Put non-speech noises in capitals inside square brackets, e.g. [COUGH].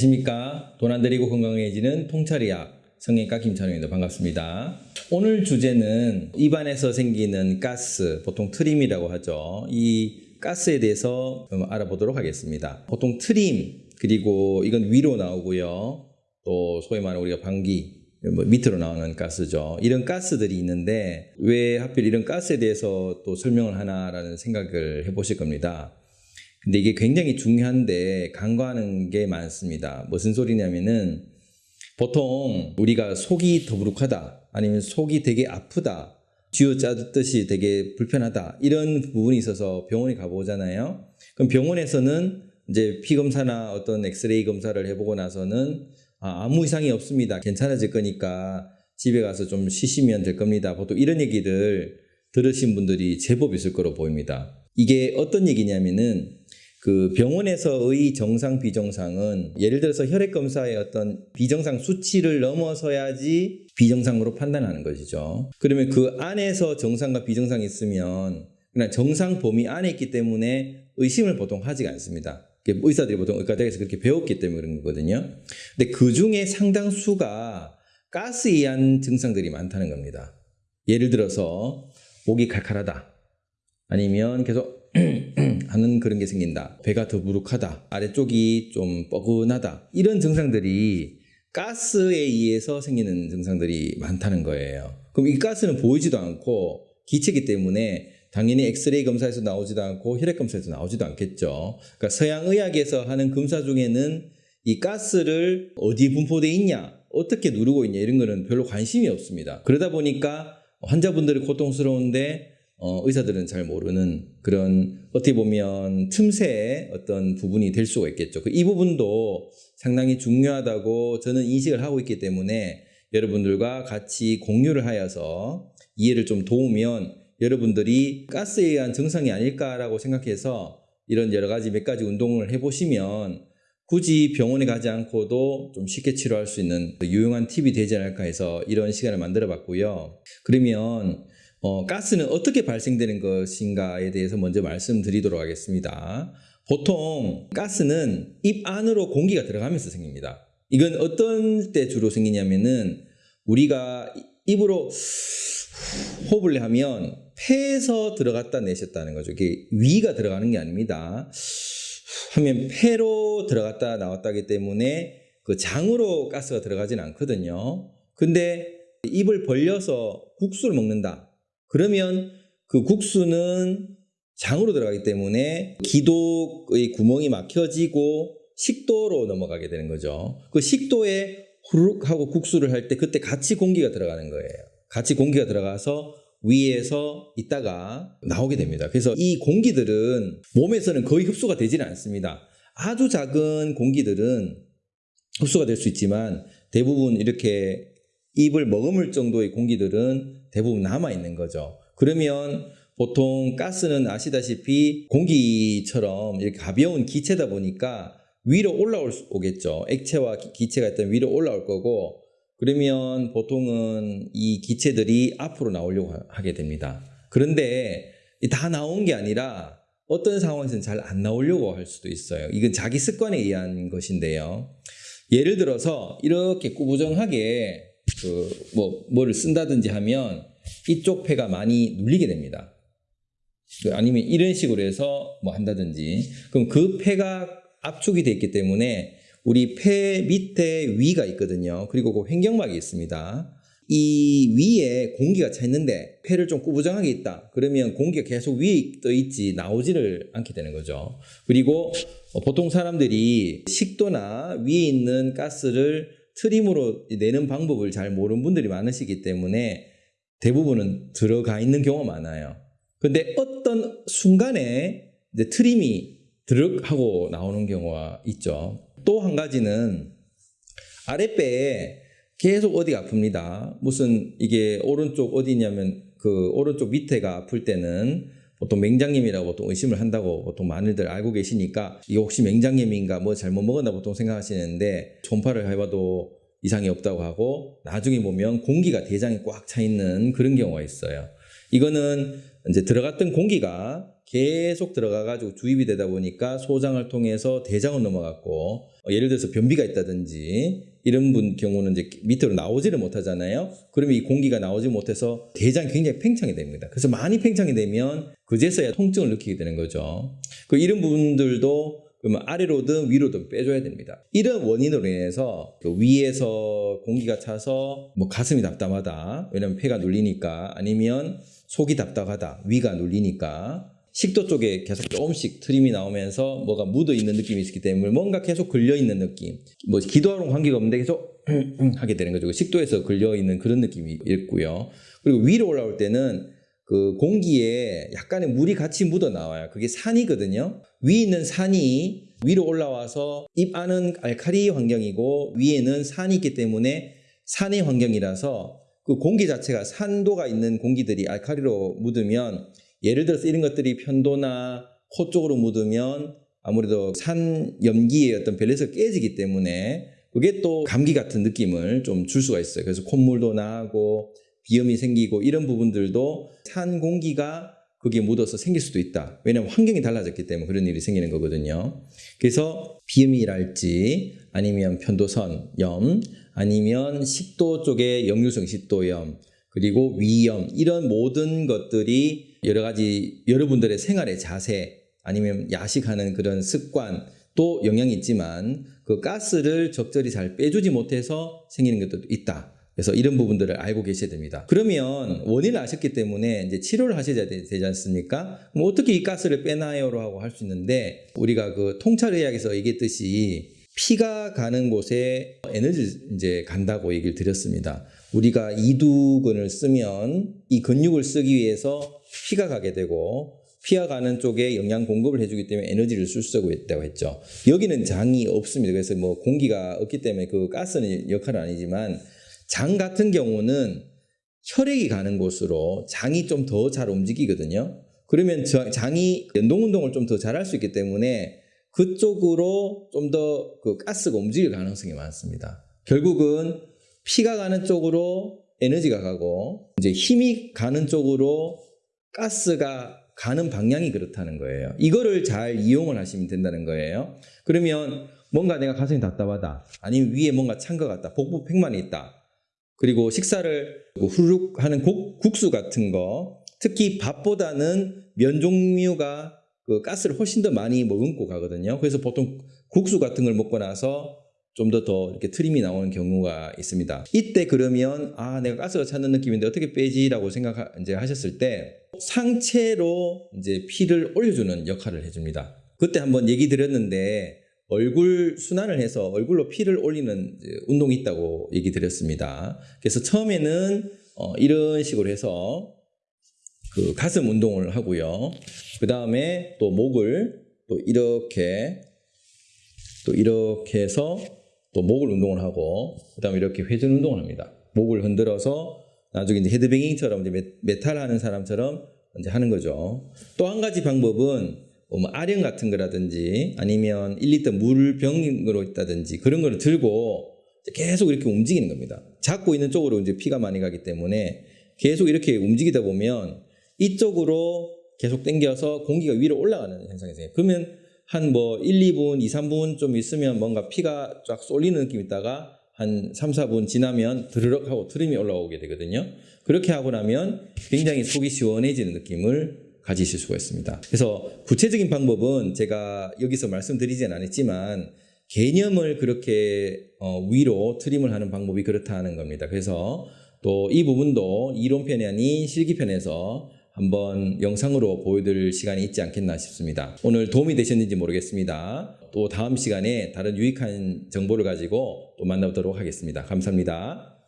안녕하십니까. 돈 안 들이고 건강해지는 통찰의학 성형외과 김찬호입니다. 반갑습니다. 오늘 주제는 입안에서 생기는 가스, 보통 트림이라고 하죠. 이 가스에 대해서 좀 알아보도록 하겠습니다. 보통 트림, 그리고 이건 위로 나오고요. 또 소위 말하는 우리가 방귀, 뭐 밑으로 나오는 가스죠. 이런 가스들이 있는데 왜 하필 이런 가스에 대해서 또 설명을 하나라는 생각을 해보실 겁니다. 근데 이게 굉장히 중요한데 간과하는 게 많습니다. 무슨 소리냐면은 보통 우리가 속이 더부룩하다 아니면 속이 되게 아프다 쥐어짜듯이 되게 불편하다 이런 부분이 있어서 병원에 가보잖아요. 그럼 병원에서는 이제 피 검사나 어떤 엑스레이 검사를 해보고 나서는 아, 아무 이상이 없습니다. 괜찮아질 거니까 집에 가서 좀 쉬시면 될 겁니다. 보통 이런 얘기를 들으신 분들이 제법 있을 거로 보입니다. 이게 어떤 얘기냐면은 그 병원에서의 정상 비정상은 예를 들어서 혈액 검사의 어떤 비정상 수치를 넘어서야지 비정상으로 판단하는 것이죠. 그러면 그 안에서 정상과 비정상이 있으면 그냥 정상 범위 안에 있기 때문에 의심을 보통 하지가 않습니다. 의사들이 보통 의과대학에서 그렇게 배웠기 때문에 그런 거거든요. 근데 그 중에 상당수가 가스에 의한 증상들이 많다는 겁니다. 예를 들어서 목이 칼칼하다. 아니면 계속 [CLEARS THROAT] 하는 그런 게 생긴다. 배가 더부룩하다. 아래쪽이 좀 뻐근하다. 이런 증상들이 가스에 의해서 생기는 증상들이 많다는 거예요. 그럼 이 가스는 보이지도 않고 기체이기 때문에 당연히 엑스레이 검사에서 나오지도 않고 혈액 검사에서 나오지도 않겠죠. 그러니까 서양 의학에서 하는 검사 중에는 이 가스를 어디 분포돼 있냐, 어떻게 누르고 있냐 이런 거는 별로 관심이 없습니다. 그러다 보니까 환자분들이 고통스러운데 어, 의사들은 잘 모르는 그런 어떻게 보면 틈새의 어떤 부분이 될 수가 있겠죠. 이 부분도 상당히 중요하다고 저는 인식을 하고 있기 때문에 여러분들과 같이 공유를 하여서 이해를 좀 도우면 여러분들이 가스에 의한 증상이 아닐까라고 생각해서 이런 여러 가지 몇 가지 운동을 해보시면 굳이 병원에 가지 않고도 좀 쉽게 치료할 수 있는 유용한 팁이 되지 않을까 해서 이런 시간을 만들어 봤고요. 그러면 어, 가스는 어떻게 발생되는 것인가에 대해서 먼저 말씀드리도록 하겠습니다. 보통 가스는 입 안으로 공기가 들어가면서 생깁니다. 이건 어떤 때 주로 생기냐면은 우리가 입으로 호흡을 하면 폐에서 들어갔다 내셨다는 거죠. 이게 위가 들어가는 게 아닙니다. 하면 폐로 들어갔다 나왔다기 때문에 그 장으로 가스가 들어가진 않거든요. 근데 입을 벌려서 국수를 먹는다. 그러면 그 국수는 장으로 들어가기 때문에 기도의 구멍이 막혀지고 식도로 넘어가게 되는 거죠. 그 식도에 후룩 하고 국수를 할 때 그때 같이 공기가 들어가는 거예요. 같이 공기가 들어가서 위에서 있다가 나오게 됩니다. 그래서 이 공기들은 몸에서는 거의 흡수가 되지는 않습니다. 아주 작은 공기들은 흡수가 될 수 있지만 대부분 이렇게 입을 머금을 정도의 공기들은 대부분 남아 있는 거죠. 그러면 보통 가스는 아시다시피 공기처럼 이렇게 가벼운 기체다 보니까 위로 올라올 수 오겠죠. 액체와 기체가 있다면 위로 올라올 거고 그러면 보통은 이 기체들이 앞으로 나오려고 하게 됩니다. 그런데 다 나온 게 아니라 어떤 상황에서는 잘 안 나오려고 할 수도 있어요. 이건 자기 습관에 의한 것인데요. 예를 들어서 이렇게 꾸부정하게 그 뭐 뭐를 쓴다든지 하면 이쪽 폐가 많이 눌리게 됩니다. 그 아니면 이런 식으로 해서 뭐 한다든지 그럼 그 폐가 압축이 돼 있기 때문에 우리 폐 밑에 위가 있거든요. 그리고 그 횡격막이 있습니다. 이 위에 공기가 차 있는데 폐를 좀 꾸부정하게 있다. 그러면 공기가 계속 위에 떠 있지 나오지를 않게 되는 거죠. 그리고 보통 사람들이 식도나 위에 있는 가스를 트림으로 내는 방법을 잘 모르는 분들이 많으시기 때문에 대부분은 들어가 있는 경우가 많아요. 근데 어떤 순간에 이제 트림이 드륵 하고 나오는 경우가 있죠. 또 한 가지는 아랫배에 계속 어디가 아픕니다. 무슨 이게 오른쪽 어디냐면 그 오른쪽 밑에가 아플 때는 보통 맹장염이라고 보통 의심을 한다고 보통 많이들 알고 계시니까 이게 혹시 맹장염인가 뭐 잘못 먹었나 보통 생각하시는데 초음파를 해봐도 이상이 없다고 하고 나중에 보면 공기가 대장에 꽉 차 있는 그런 경우가 있어요. 이거는 이제 들어갔던 공기가 계속 들어가가지고 주입이 되다 보니까 소장을 통해서 대장을 넘어갔고 어, 예를 들어서 변비가 있다든지 이런 분 경우는 이제 밑으로 나오지를 못하잖아요. 그러면 이 공기가 나오지 못해서 대장이 굉장히 팽창이 됩니다. 그래서 많이 팽창이 되면 그제서야 통증을 느끼게 되는 거죠. 그 이런 부분들도 그러면 아래로든 위로든 빼줘야 됩니다. 이런 원인으로 인해서 그 위에서 공기가 차서 뭐 가슴이 답답하다. 왜냐면 폐가 눌리니까 아니면 속이 답답하다. 위가 눌리니까 식도 쪽에 계속 조금씩 트림이 나오면서 뭐가 묻어 있는 느낌이 있기 때문에 뭔가 계속 걸려 있는 느낌. 뭐 기도하고는 관계가 없는데 계속 [CLEARS THROAT] 하게 되는 거죠. 식도에서 걸려 있는 그런 느낌이 있고요. 그리고 위로 올라올 때는 그 공기에 약간의 물이 같이 묻어 나와요. 그게 산이거든요. 위에 있는 산이 위로 올라와서 입 안은 알카리 환경이고 위에는 산이 있기 때문에 산의 환경이라서 그 공기 자체가 산도가 있는 공기들이 알카리로 묻으면 예를 들어서 이런 것들이 편도나 코 쪽으로 묻으면 아무래도 산 염기의 어떤 밸런스가 깨지기 때문에 그게 또 감기 같은 느낌을 좀 줄 수가 있어요. 그래서 콧물도 나고 비염이 생기고 이런 부분들도 산 공기가 거기에 묻어서 생길 수도 있다. 왜냐하면 환경이 달라졌기 때문에 그런 일이 생기는 거거든요. 그래서 비염이랄지 아니면 편도선 염 아니면 식도 쪽에 역류성 식도염 그리고 위염 이런 모든 것들이 여러 가지 여러분들의 생활의 자세 아니면 야식하는 그런 습관 또 영향이 있지만 그 가스를 적절히 잘 빼주지 못해서 생기는 것도 있다. 그래서 이런 부분들을 알고 계셔야 됩니다. 그러면 원인을 아셨기 때문에 이제 치료를 하셔야 되- 되지 않습니까? 그럼 어떻게 이 가스를 빼나요로 하고 할 수 있는데 우리가 그 통찰의학에서 얘기했듯이 피가 가는 곳에 에너지 이제 간다고 얘기를 드렸습니다. 우리가 이두근을 쓰면 이 근육을 쓰기 위해서 피가 가게 되고 피가 가는 쪽에 영양 공급을 해주기 때문에 에너지를 쓸 수가 있다고 했죠. 여기는 장이 없습니다. 그래서 뭐 공기가 없기 때문에 그 가스는 역할은 아니지만 장 같은 경우는 혈액이 가는 곳으로 장이 좀 더 잘 움직이거든요. 그러면 저- 장이 연동 운동을 좀 더 잘할 수 있기 때문에 그쪽으로 좀 더 그 가스가 움직일 가능성이 많습니다. 결국은 피가 가는 쪽으로 에너지가 가고 이제 힘이 가는 쪽으로 가스가 가는 방향이 그렇다는 거예요. 이거를 잘 이용을 하시면 된다는 거예요. 그러면 뭔가 내가 가슴이 답답하다. 아니면 위에 뭔가 찬 것 같다. 복부 팽만이 있다. 그리고 식사를 후루룩 하는 국, 국수 같은 거 특히 밥보다는 면 종류가 그 가스를 훨씬 더 많이 머금고 가거든요. 그래서 보통 국수 같은 걸 먹고 나서 좀더더 이렇게 트림이 나오는 경우가 있습니다. 이때 그러면 아 내가 가스가 차는 느낌인데 어떻게 빼지라고 생각 이제 하셨을 때 상체로 이제 피를 올려주는 역할을 해줍니다. 그때 한번 얘기 드렸는데 얼굴 순환을 해서 얼굴로 피를 올리는 운동이 있다고 얘기 드렸습니다. 그래서 처음에는 어, 이런 식으로 해서 그 가슴 운동을 하고요. 그 다음에 또 목을 또 이렇게 또 이렇게 해서 또 목을 운동을 하고 그 다음에 이렇게 회전 운동을 합니다. 목을 흔들어서 나중에 이제 headbanging처럼 이제 메- 메탈 하는 사람처럼 이제 하는 거죠. 또 한 가지 방법은 뭐 아령 같은 거라든지 아니면 1리터 물병으로 있다든지 그런 거를 들고 계속 이렇게 움직이는 겁니다. 잡고 있는 쪽으로 이제 피가 많이 가기 때문에 계속 이렇게 움직이다 보면 이쪽으로 계속 당겨서 공기가 위로 올라가는 현상이 생겨요. 그러면 한 뭐 1, 2분, 2, 3분 좀 있으면 뭔가 피가 쫙 쏠리는 느낌이 있다가 한 3, 4분 지나면 드르륵 하고 트림이 올라오게 되거든요. 그렇게 하고 나면 굉장히 속이 시원해지는 느낌을 가지실 수가 있습니다. 그래서 구체적인 방법은 제가 여기서 말씀드리진 않았지만 개념을 그렇게 어, 위로 트림을 하는 방법이 그렇다 하는 겁니다. 그래서 또 이 부분도 이론편이 아닌 실기 편에서 한번 영상으로 보여드릴 시간이 있지 않겠나 싶습니다. 오늘 도움이 되셨는지 모르겠습니다. 또 다음 시간에 다른 유익한 정보를 가지고 또 만나보도록 하겠습니다. 감사합니다.